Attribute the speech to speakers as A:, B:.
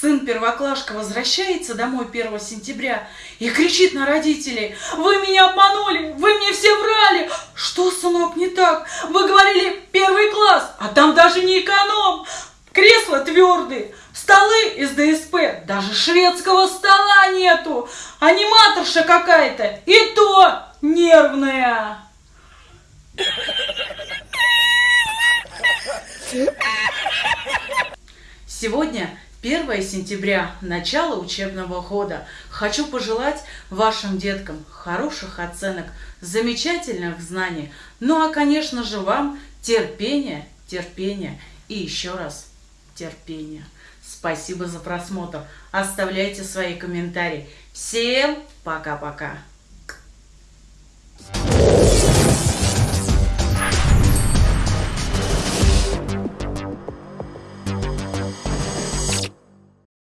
A: первоклашка возвращается домой 1 сентября и кричит на родителей, «Вы меня обманули! Вы мне все врали! Что, сынок, не так? Вы говорили первый класс, а там даже не эконом! Кресла твердые, столы из ДСП, даже шведского стола нету! Аниматорша какая-то, и то нервная!» Сегодня 1 сентября, начало учебного года. Хочу пожелать вашим деткам хороших оценок, замечательных знаний. Ну а, конечно же, вам терпения, терпения и еще раз терпения. Спасибо за просмотр. Оставляйте свои комментарии. Всем пока-пока.